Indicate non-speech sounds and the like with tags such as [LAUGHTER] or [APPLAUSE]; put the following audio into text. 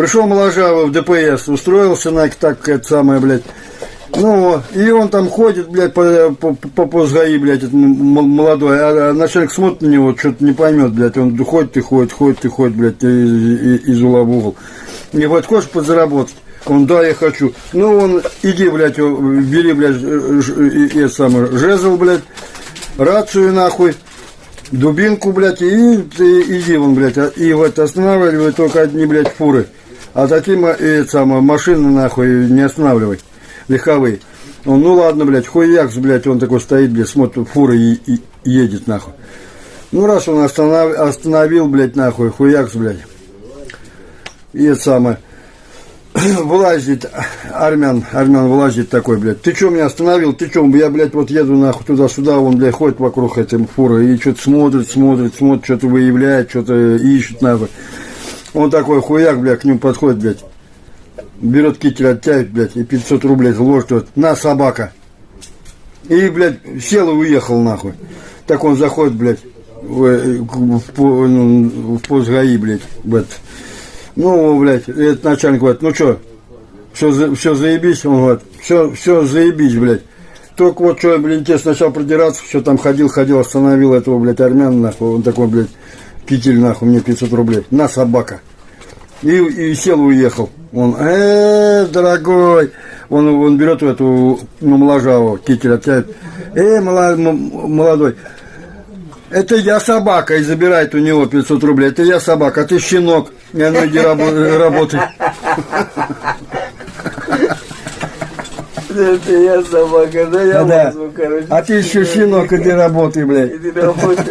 Пришел моложавый в ДПС, устроился на так, это самое, блядь. Ну, и он там ходит, блядь, по, по, по, по СГАИ, блядь, этот молодой, а, а начальник смотрит на него, что-то не поймет, блядь, он ходит и ходит, ходит и ходит, блядь, из, из угла в угол. И говорит, хочешь подзаработать? Он, да, я хочу. Ну, он, иди, блядь, бери, блядь, и, самый, жезл, блядь, рацию, нахуй, дубинку, блядь, и, и иди вон, блядь, и вот останавливай только одни, блядь, фуры. А такие, и, самое, машины, нахуй, не останавливай легковые. Он, ну ладно, блядь, хуякс, блядь, он такой стоит, блядь, смотрит, фура и, и едет, нахуй. Ну, раз он останов, остановил, блядь, нахуй, хуякс, блядь. И это самое. [CLEARS THROAT] Вылазит армян, армян вылазит такой, блядь. Ты что меня остановил? Ты что? Я, блядь, вот еду нахуй туда-сюда, он, блядь, ходит вокруг этой фуры и что-то смотрит, смотрит, смотрит, что-то выявляет, что-то ищет, нахуй. Он такой хуяк, блядь, к нему подходит, блядь берет китель, оттягивает, блядь, и 500 рублей ложит, вот, на, собака. И, блядь, сел и уехал, нахуй. Так он заходит, блядь, в, в, в, ну, в пост ГАИ, блядь, этот. Ну, блядь, этот начальник говорит, ну что, все, все заебись? Он говорит, все, все заебись, блядь. Только вот что, блин, тебе сначала продираться, все там ходил, ходил, остановил этого, блядь, армяна, нахуй, он такой, блядь, китель, нахуй, мне 500 рублей. На, собака. И, и сел уехал. Он, э, дорогой, он, он берет эту, ну, моложаву, китель оттягивает. Э, молодой, это я собака, и забирает у него 500 рублей. Это я собака, а ты щенок. И ну иди работай. Это я собака, да я да, короче. А ты еще щенок, иди работай, блядь. Иди работай.